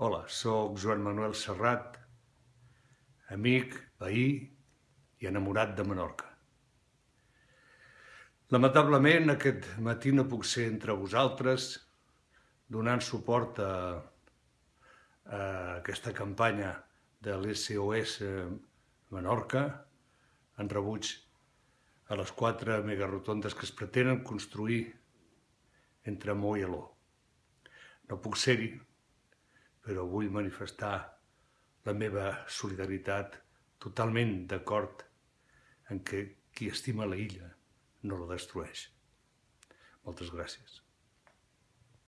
Hola, sóc Joan Manuel Serrat, amic, veí i enamorat de Menorca. Lamentablement, aquest matí no puc ser entre vosaltres donant suport a, a aquesta campanya de l'SOS Menorca en rebuig a les quatre megarotondes que es pretenen construir entre Mó i Aló. No puc ser-hi, però vull manifestar la meva solidaritat totalment d'acord en que qui estima la illa no la destrueix. Moltes gràcies.